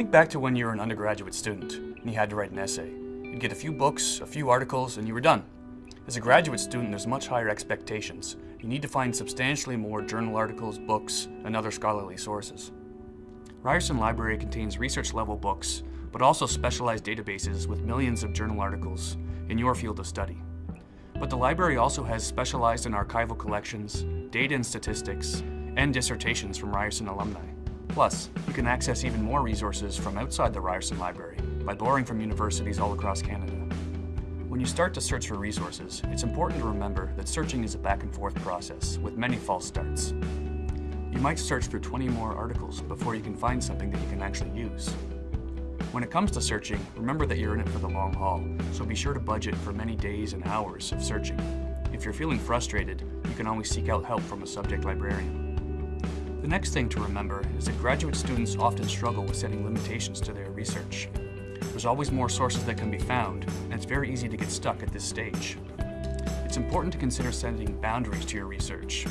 Think back to when you were an undergraduate student and you had to write an essay. You'd get a few books, a few articles, and you were done. As a graduate student, there's much higher expectations. You need to find substantially more journal articles, books, and other scholarly sources. Ryerson Library contains research-level books, but also specialized databases with millions of journal articles in your field of study. But the library also has specialized in archival collections, data and statistics, and dissertations from Ryerson alumni. Plus, you can access even more resources from outside the Ryerson Library by borrowing from universities all across Canada. When you start to search for resources, it's important to remember that searching is a back and forth process with many false starts. You might search for 20 more articles before you can find something that you can actually use. When it comes to searching, remember that you're in it for the long haul, so be sure to budget for many days and hours of searching. If you're feeling frustrated, you can always seek out help from a subject librarian. The next thing to remember is that graduate students often struggle with setting limitations to their research. There's always more sources that can be found, and it's very easy to get stuck at this stage. It's important to consider setting boundaries to your research.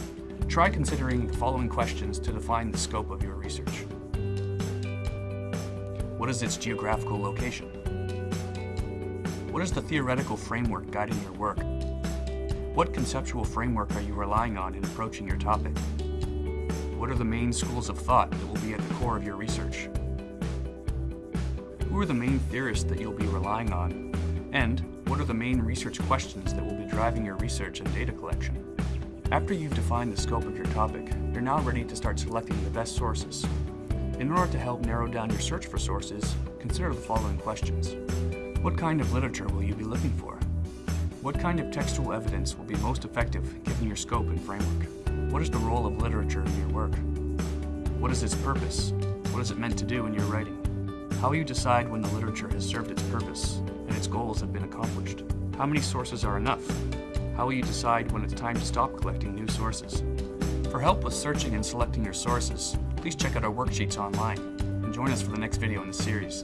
Try considering the following questions to define the scope of your research. What is its geographical location? What is the theoretical framework guiding your work? What conceptual framework are you relying on in approaching your topic? What are the main schools of thought that will be at the core of your research? Who are the main theorists that you'll be relying on? And what are the main research questions that will be driving your research and data collection? After you've defined the scope of your topic, you're now ready to start selecting the best sources. In order to help narrow down your search for sources, consider the following questions. What kind of literature will you be looking for? What kind of textual evidence will be most effective given your scope and framework? What is the role of literature in your work? What is its purpose? What is it meant to do in your writing? How will you decide when the literature has served its purpose and its goals have been accomplished? How many sources are enough? How will you decide when it's time to stop collecting new sources? For help with searching and selecting your sources, please check out our worksheets online and join us for the next video in the series.